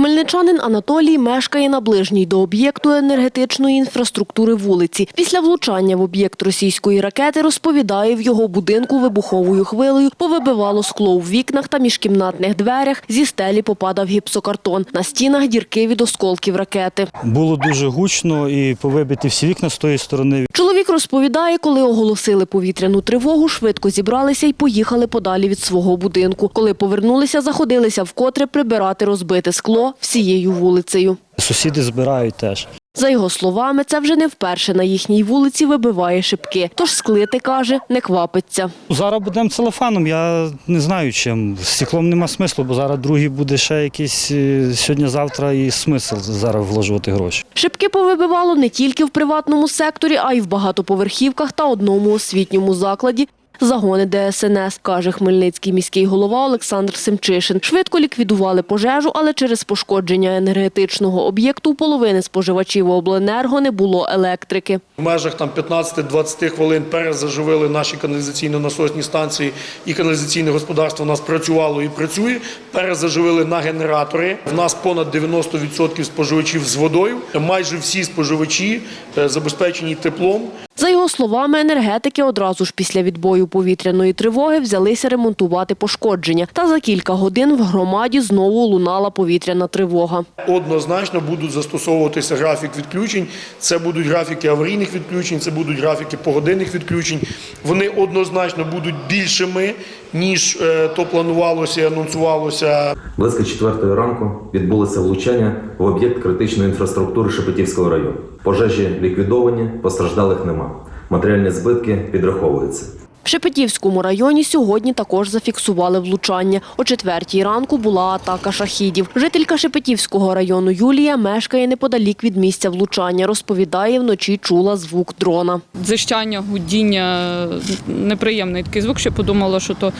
Хмельничанин Анатолій мешкає на ближній до об'єкту енергетичної інфраструктури вулиці. Після влучання в об'єкт російської ракети розповідає, в його будинку вибуховою хвилею повибивало скло у вікнах та міжкімнатних дверях. Зі стелі попадав гіпсокартон. На стінах дірки від осколків ракети. Було дуже гучно і повибиті всі вікна з тої сторони. Чоловік розповідає, коли оголосили повітряну тривогу, швидко зібралися і поїхали подалі від свого будинку. Коли повернулися, заходилися вкотре прибирати розбите скло всією вулицею. Сусіди збирають теж. За його словами, це вже не вперше на їхній вулиці вибиває шибки. Тож склити, каже, не квапиться. Зараз будемо целофаном, я не знаю чим. Стеклом нема смислу, бо зараз другий буде ще якийсь е, сьогодні-завтра і смисл зараз вложувати гроші. Шибки повибивало не тільки в приватному секторі, а й в багатоповерхівках та одному освітньому закладі. Загони ДСНС, каже хмельницький міський голова Олександр Семчишин. Швидко ліквідували пожежу, але через пошкодження енергетичного об'єкту у половини споживачів обленерго не було електрики. В межах там 15-20 хвилин перезаживили наші каналізаційно-насосні станції і каналізаційне господарство у нас працювало і працює. Перезаживили на генератори. В нас понад 90% споживачів з водою. Майже всі споживачі е, забезпечені теплом. За його словами, енергетики одразу ж після відбою повітряної тривоги взялися ремонтувати пошкодження. Та за кілька годин в громаді знову лунала повітряна тривога. Однозначно будуть застосовуватися графік відключень. Це будуть графіки аварійних відключень, це будуть графіки погодинних відключень. Вони однозначно будуть більшими, ніж е, то планувалося і анонсувалося Близько четвертої ранку відбулося влучання в об'єкт критичної інфраструктури Шепетівського району. Пожежі ліквідовані, постраждалих нема. Матеріальні збитки підраховуються. В Шепетівському районі сьогодні також зафіксували влучання. О четвертій ранку була атака шахідів. Жителька Шепетівського району Юлія мешкає неподалік від місця влучання. Розповідає, вночі чула звук дрона. Дзищання гудіння, неприємний такий звук, що подумала, що то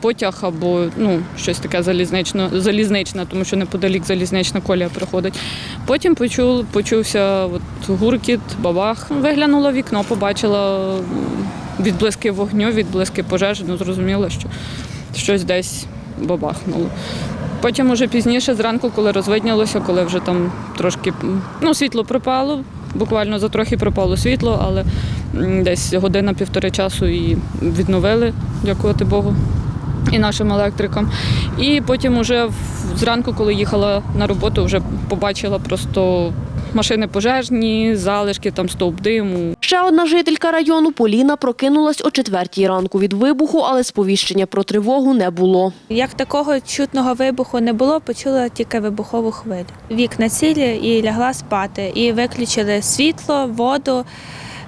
потяг або ну, щось таке залізнично, залізничне, тому що неподалік залізнична колія проходить. Потім почув, почувся от, гуркіт, бабах. Виглянула вікно, побачила відблиски вогню, відблиски пожежі, ну зрозуміла, що щось десь бабахнуло. Потім уже пізніше, зранку, коли розвиднялося, коли вже там трошки ну, світло пропало, буквально за трохи пропало світло, але десь година-півтори часу і відновили, дякувати Богу. І нашим електрикам. І потім уже зранку, коли їхала на роботу, вже побачила просто машини пожежні, залишки, там стовп диму. Ще одна жителька району Поліна прокинулась о четвертій ранку від вибуху, але сповіщення про тривогу не було. Як такого чутного вибуху не було, почула тільки вибухову хвилю. Вікна цілі і лягла спати. І виключили світло, воду,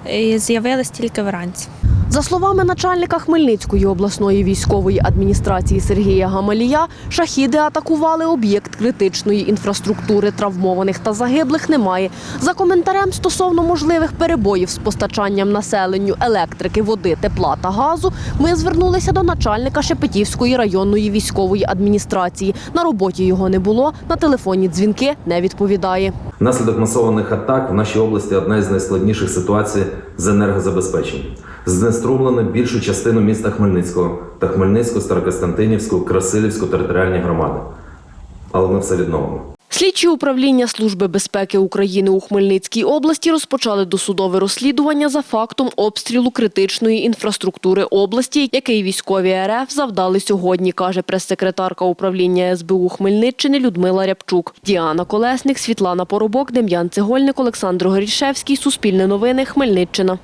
і з'явилась тільки вранці. За словами начальника Хмельницької обласної військової адміністрації Сергія Гамалія, шахіди атакували об'єкт критичної інфраструктури. Травмованих та загиблих немає. За коментарем стосовно можливих перебоїв з постачанням населенню електрики, води, тепла та газу, ми звернулися до начальника Шепетівської районної військової адміністрації. На роботі його не було, на телефонні дзвінки не відповідає. Внаслідок масованих атак в нашій області одна із найскладніших ситуацій з енергозабезпеченням. Знеструмлено більшу частину міста Хмельницького та Хмельницьку, Старокостянтинівську, Красилівську територіальні громади. Але ми все відновимо. Слідчі управління Служби безпеки України у Хмельницькій області розпочали досудове розслідування за фактом обстрілу критичної інфраструктури області, який військові РФ завдали сьогодні, каже прес-секретарка управління СБУ Хмельниччини Людмила Рябчук. Діана Колесник, Світлана Поробок, Дем'ян Цегольник, Олександр Горішевський. Суспільне новини. Хмельниччина.